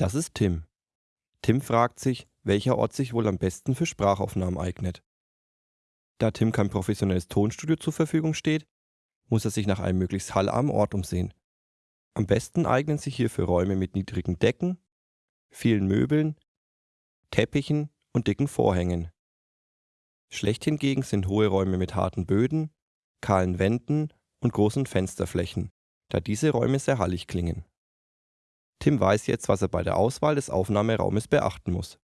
Das ist Tim. Tim fragt sich, welcher Ort sich wohl am besten für Sprachaufnahmen eignet. Da Tim kein professionelles Tonstudio zur Verfügung steht, muss er sich nach einem möglichst hallarmen Ort umsehen. Am besten eignen sich hierfür Räume mit niedrigen Decken, vielen Möbeln, Teppichen und dicken Vorhängen. Schlecht hingegen sind hohe Räume mit harten Böden, kahlen Wänden und großen Fensterflächen, da diese Räume sehr hallig klingen. Tim weiß jetzt, was er bei der Auswahl des Aufnahmeraumes beachten muss.